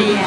yeah.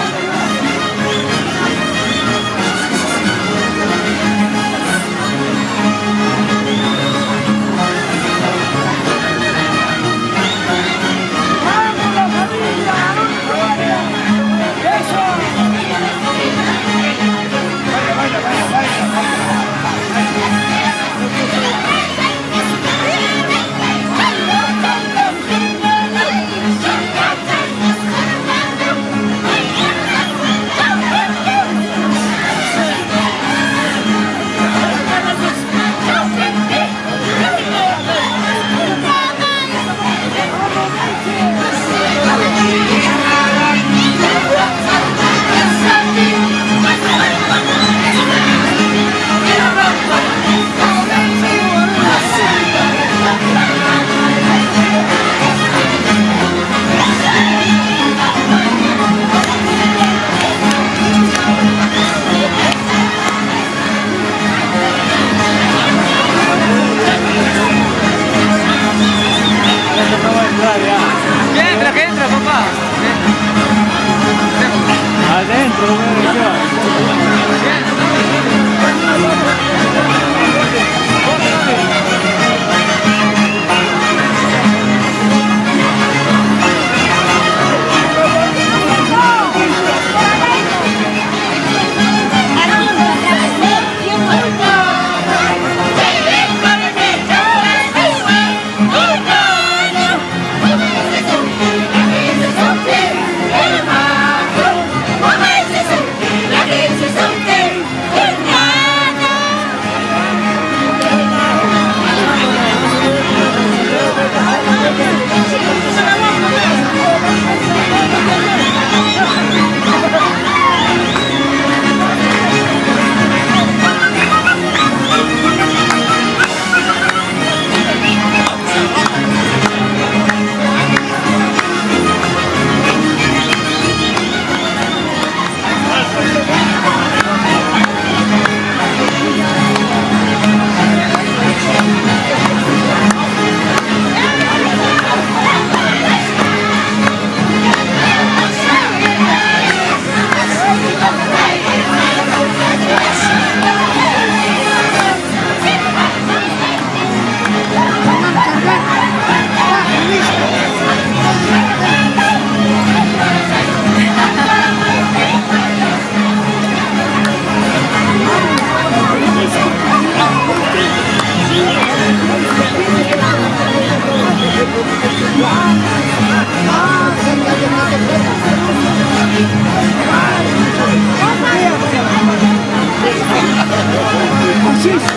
Jesus.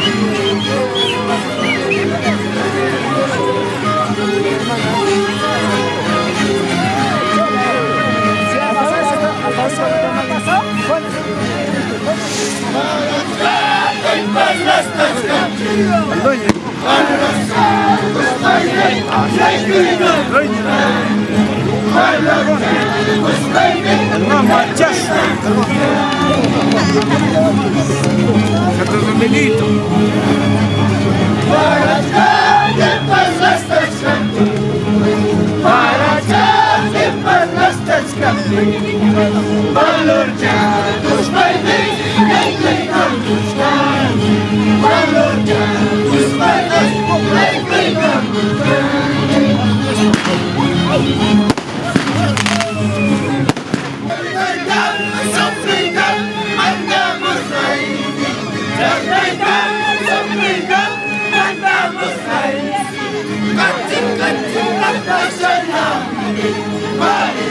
Это знаменито. Городка, где kami Balurja Tus Baiti Negeri Kampus kami Balurja Tus Baiti Negeri Kampus kami Martin, Martin, Martin, Martin, Martin,